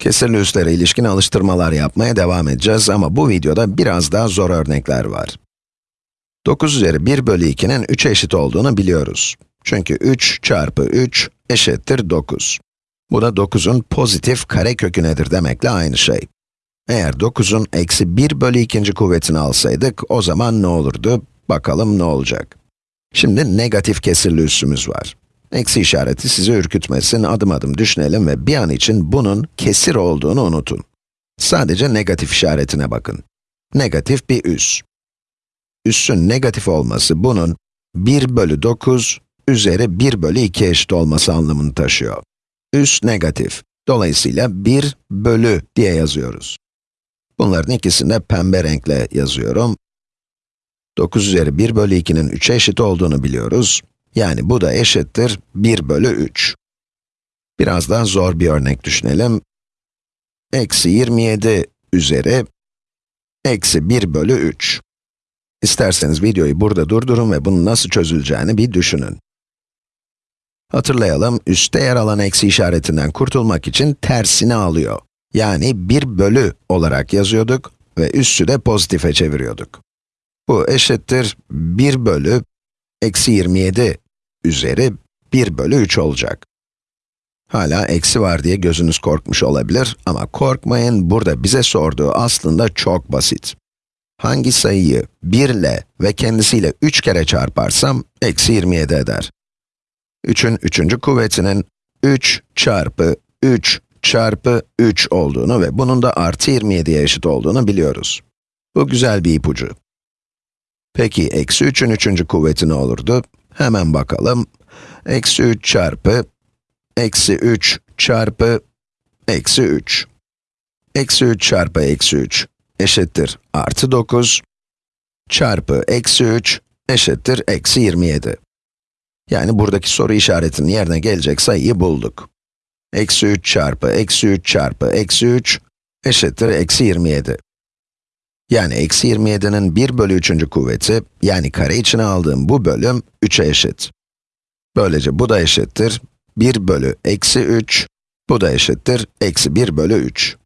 Kesirli üslere ilişkin alıştırmalar yapmaya devam edeceğiz ama bu videoda biraz daha zor örnekler var. 9 üzeri 1 bölü 2'nin 3'e eşit olduğunu biliyoruz. Çünkü 3 çarpı 3 eşittir 9. Bu da 9'un pozitif karekökü nedir demekle aynı şey. Eğer 9'un eksi 1 bölü 2. kuvvetini alsaydık, o zaman ne olurdu? Bakalım ne olacak. Şimdi negatif kesirli üssümüz var. Eksi işareti sizi ürkütmesin, adım adım düşünelim ve bir an için bunun kesir olduğunu unutun. Sadece negatif işaretine bakın. Negatif bir üs. Üssün negatif olması bunun 1 bölü 9 üzeri 1 bölü 2 eşit olması anlamını taşıyor. Üs negatif. Dolayısıyla 1 bölü diye yazıyoruz. Bunların ikisini de pembe renkle yazıyorum. 9 üzeri 1 bölü 2'nin 3'e eşit olduğunu biliyoruz. Yani bu da eşittir 1 bölü 3. Biraz daha zor bir örnek düşünelim. Eksi 27 üzeri eksi 1 bölü 3. İsterseniz videoyu burada durdurun ve bunun nasıl çözüleceğini bir düşünün. Hatırlayalım, üstte yer alan eksi işaretinden kurtulmak için tersini alıyor. Yani 1 bölü olarak yazıyorduk ve üssü de pozitife çeviriyorduk. Bu eşittir 1 bölü eksi 27 üzeri 1 bölü 3 olacak. Hala eksi var diye gözünüz korkmuş olabilir ama korkmayın, burada bize sorduğu aslında çok basit. Hangi sayıyı 1 ile ve kendisiyle 3 kere çarparsam, eksi 27 eder. 3'ün 3. kuvvetinin 3 çarpı 3 çarpı 3 olduğunu ve bunun da artı 27'ye eşit olduğunu biliyoruz. Bu güzel bir ipucu. Peki, eksi 3'ün 3. kuvveti ne olurdu? Hemen bakalım. Eksi 3 çarpı, eksi 3 çarpı, eksi 3. Eksi 3 çarpı eksi 3 eşittir artı 9 çarpı eksi 3 eşittir eksi 27. Yani buradaki soru işaretinin yerine gelecek sayıyı bulduk. Eksi 3 çarpı eksi 3 çarpı eksi 3 eşittir eksi 27. Yani eksi 27'nin 1 bölü 3. kuvveti, yani kare içine aldığım bu bölüm 3'e eşit. Böylece bu da eşittir 1 bölü eksi 3, bu da eşittir eksi 1 bölü 3.